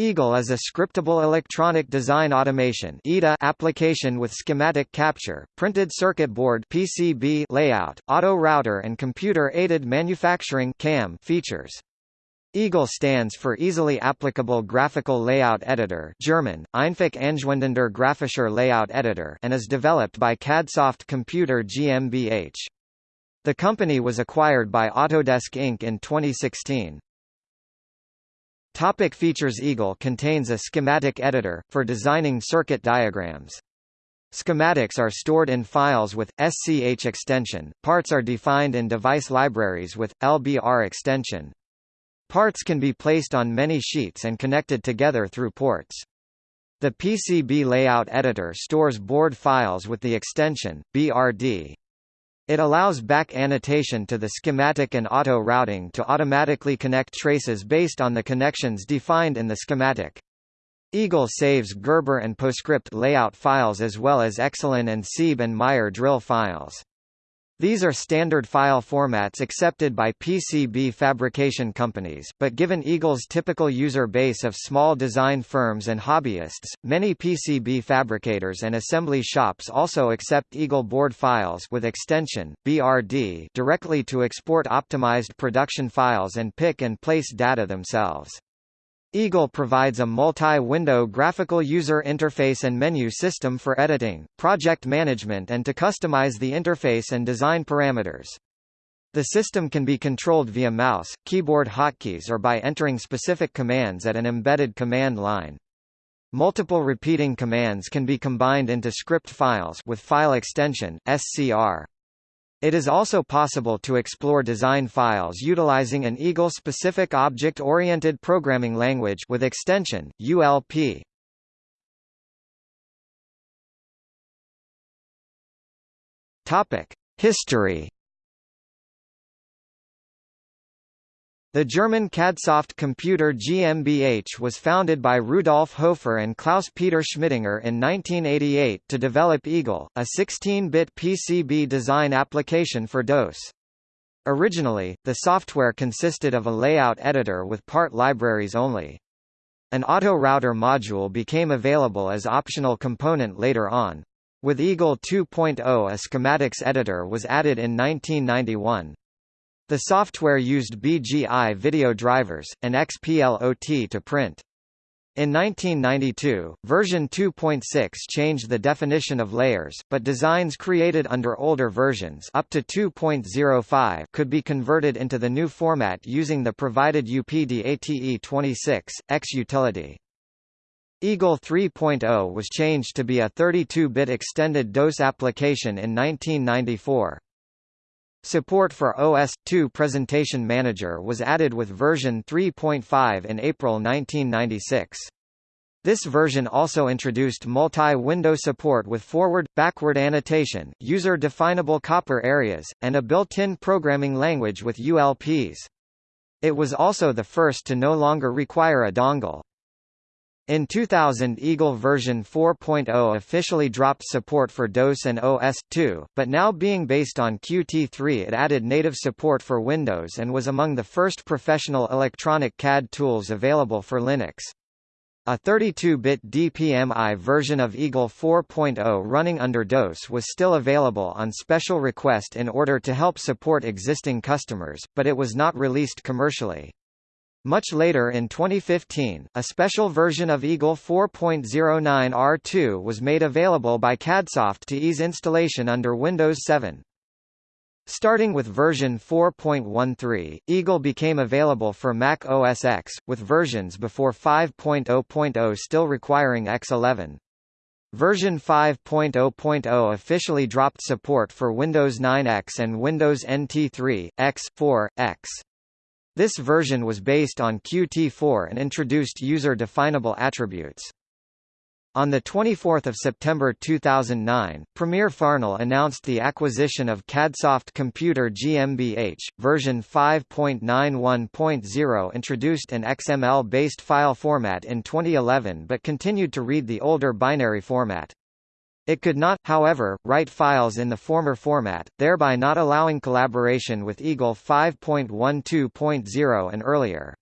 Eagle is a scriptable electronic design automation application with schematic capture, printed circuit board (PCB) layout, auto router and computer-aided manufacturing (CAM) features. Eagle stands for Easily Applicable Graphical Layout Editor German, Einfach anzuwendender grafischer Layout Editor and is developed by CADSoft Computer GmbH. The company was acquired by Autodesk Inc. in 2016. Topic features Eagle contains a schematic editor, for designing circuit diagrams. Schematics are stored in files with, SCH extension, parts are defined in device libraries with, LBR extension. Parts can be placed on many sheets and connected together through ports. The PCB layout editor stores board files with the extension, BRD. It allows back annotation to the schematic and auto routing to automatically connect traces based on the connections defined in the schematic. Eagle saves Gerber and PostScript layout files as well as Excellon and Sieb and Meyer drill files. These are standard file formats accepted by PCB fabrication companies, but given Eagle's typical user base of small design firms and hobbyists, many PCB fabricators and assembly shops also accept Eagle board files with extension, BRD directly to export optimized production files and pick and place data themselves. Eagle provides a multi-window graphical user interface and menu system for editing, project management and to customize the interface and design parameters. The system can be controlled via mouse, keyboard hotkeys or by entering specific commands at an embedded command line. Multiple repeating commands can be combined into script files with file extension, SCR. It is also possible to explore design files utilizing an Eagle-specific object-oriented programming language with extension, ULP. History The German CADSoft Computer GmbH was founded by Rudolf Hofer and Klaus-Peter Schmidinger in 1988 to develop Eagle, a 16-bit PCB design application for DOS. Originally, the software consisted of a layout editor with part libraries only. An auto router module became available as optional component later on. With Eagle 2.0 a schematics editor was added in 1991. The software used BGI video drivers, and XPLOT to print. In 1992, version 2.6 changed the definition of layers, but designs created under older versions up to 2.05 could be converted into the new format using the provided UPDATE26, X utility. Eagle 3.0 was changed to be a 32-bit extended DOS application in 1994. Support for OS/2 Presentation Manager was added with version 3.5 in April 1996. This version also introduced multi-window support with forward-backward annotation, user-definable copper areas, and a built-in programming language with ULPs. It was also the first to no longer require a dongle. In 2000 Eagle version 4.0 officially dropped support for DOS and OS/2, but now being based on Qt3 it added native support for Windows and was among the first professional electronic CAD tools available for Linux. A 32-bit DPMI version of Eagle 4.0 running under DOS was still available on special request in order to help support existing customers, but it was not released commercially. Much later in 2015, a special version of Eagle 4.09 R2 was made available by CADSoft to ease installation under Windows 7. Starting with version 4.13, Eagle became available for Mac OS X, with versions before 5.0.0 still requiring X11. Version 5.0.0 officially dropped support for Windows 9X and Windows NT 3, X, 4, X. This version was based on Qt4 and introduced user-definable attributes. On 24 September 2009, Premier Farnell announced the acquisition of CADSoft Computer GmbH. Version 5.91.0 introduced an XML-based file format in 2011 but continued to read the older binary format. It could not, however, write files in the former format, thereby not allowing collaboration with Eagle 5.12.0 and earlier.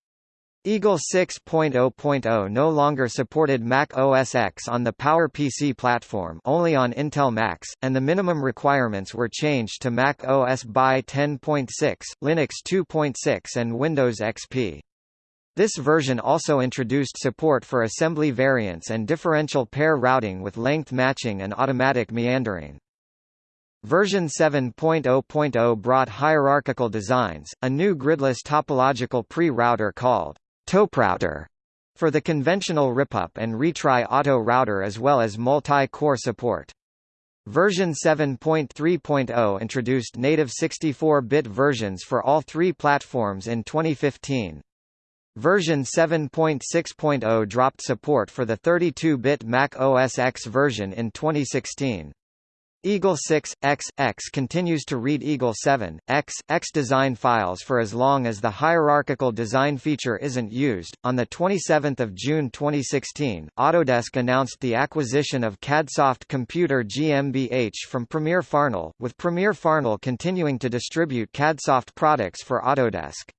Eagle 6.0.0 no longer supported Mac OS X on the PowerPC platform only on Intel Macs, and the minimum requirements were changed to Mac OS by 10.6, Linux 2.6 and Windows XP. This version also introduced support for assembly variants and differential pair routing with length matching and automatic meandering. Version 7.0.0 brought hierarchical designs, a new gridless topological pre-router called TOPRouter for the conventional ripup and retry auto router as well as multi-core support. Version 7.3.0 introduced native 64-bit versions for all three platforms in 2015. Version 7.6.0 dropped support for the 32-bit Mac OS X version in 2016. Eagle 6, X, X continues to read Eagle 7, X, X design files for as long as the hierarchical design feature isn't used. On the 27 June 2016, Autodesk announced the acquisition of Cadsoft Computer GmbH from Premier Farnell, with Premier Farnell continuing to distribute Cadsoft products for Autodesk.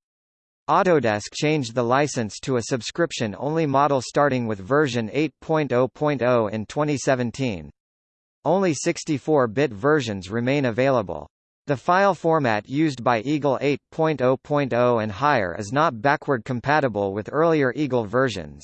Autodesk changed the license to a subscription-only model starting with version 8.0.0 in 2017. Only 64-bit versions remain available. The file format used by Eagle 8.0.0 and higher is not backward compatible with earlier Eagle versions.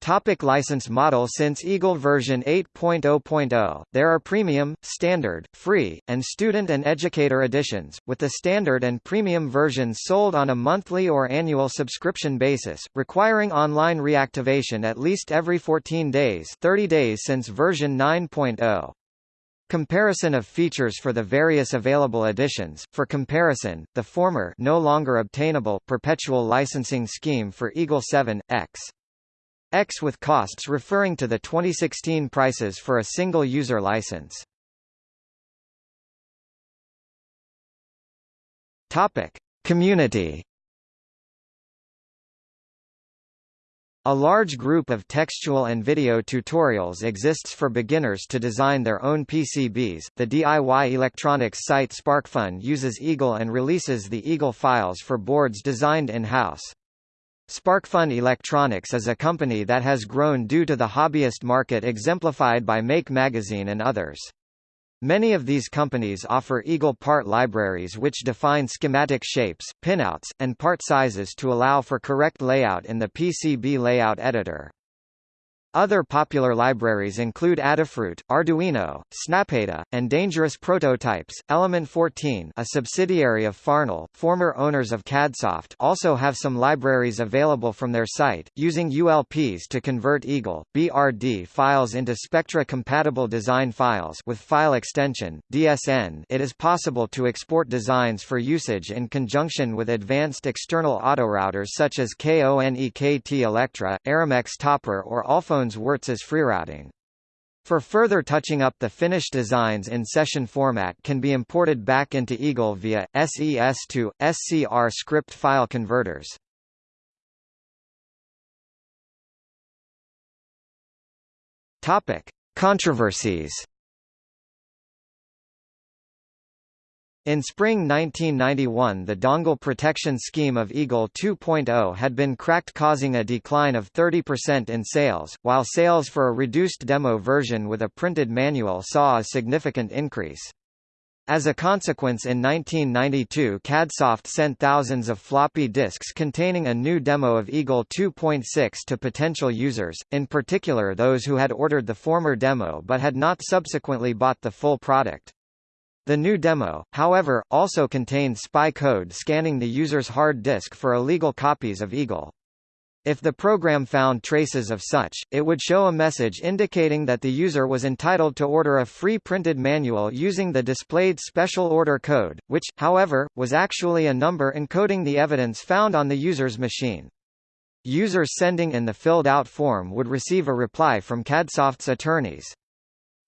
Topic license model Since Eagle version 8.0.0, there are premium, standard, free, and student and educator editions, with the standard and premium versions sold on a monthly or annual subscription basis, requiring online reactivation at least every 14 days 30 days since version 9.0. Comparison of features for the various available editions. For comparison, the former no longer obtainable perpetual licensing scheme for Eagle 7 X with costs referring to the 2016 prices for a single user license. Topic: Community. A large group of textual and video tutorials exists for beginners to design their own PCBs. The DIY electronics site SparkFun uses Eagle and releases the Eagle files for boards designed in-house. SparkFun Electronics is a company that has grown due to the hobbyist market exemplified by Make Magazine and others. Many of these companies offer Eagle part libraries which define schematic shapes, pinouts, and part sizes to allow for correct layout in the PCB layout editor. Other popular libraries include Adafruit, Arduino, SnapEDA, and Dangerous Prototypes. Element 14, a subsidiary of Farnell, former owners of Cadsoft, also have some libraries available from their site, using ULPs to convert Eagle BRD files into Spectra-compatible design files with file extension DSN. It is possible to export designs for usage in conjunction with advanced external autorouters such as KONEKT Electra, Eremex TopoR or Alpha Jones Wirtz's freerouting. For further touching up the finished designs in session format can be imported back into Eagle via, SES to, SCR script file converters. Controversies In spring 1991 the dongle protection scheme of Eagle 2.0 had been cracked causing a decline of 30% in sales, while sales for a reduced demo version with a printed manual saw a significant increase. As a consequence in 1992 Cadsoft sent thousands of floppy disks containing a new demo of Eagle 2.6 to potential users, in particular those who had ordered the former demo but had not subsequently bought the full product. The new demo, however, also contained spy code scanning the user's hard disk for illegal copies of Eagle. If the program found traces of such, it would show a message indicating that the user was entitled to order a free printed manual using the displayed special order code, which, however, was actually a number encoding the evidence found on the user's machine. Users sending in the filled-out form would receive a reply from Cadsoft's attorneys.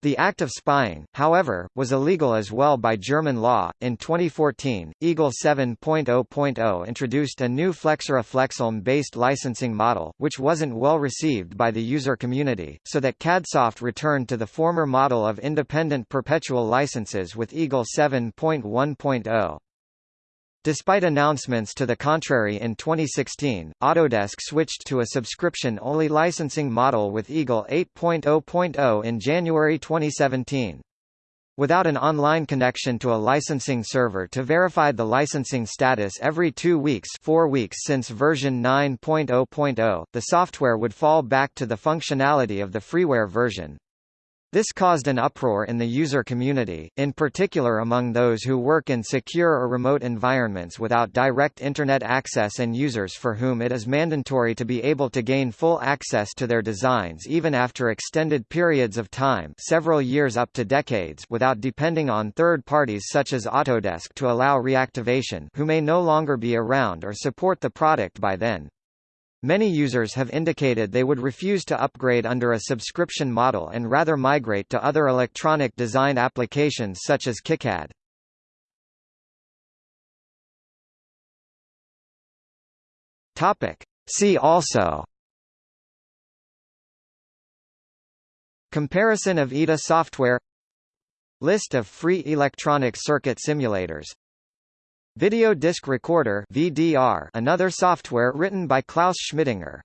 The act of spying, however, was illegal as well by German law. In 2014, Eagle 7.0.0 introduced a new Flexera FlexLM based licensing model, which wasn't well received by the user community, so that Cadsoft returned to the former model of independent perpetual licenses with Eagle 7.1.0. Despite announcements to the contrary in 2016, Autodesk switched to a subscription-only licensing model with Eagle 8.0.0 in January 2017. Without an online connection to a licensing server to verify the licensing status every two weeks four weeks since version 9.0.0, the software would fall back to the functionality of the freeware version. This caused an uproar in the user community, in particular among those who work in secure or remote environments without direct Internet access and users for whom it is mandatory to be able to gain full access to their designs even after extended periods of time several years up to decades without depending on third parties such as Autodesk to allow reactivation who may no longer be around or support the product by then. Many users have indicated they would refuse to upgrade under a subscription model and rather migrate to other electronic design applications such as KiCad. Topic. See also Comparison of EDA software List of free electronic circuit simulators Video Disc Recorder VDR another software written by Klaus Schmidinger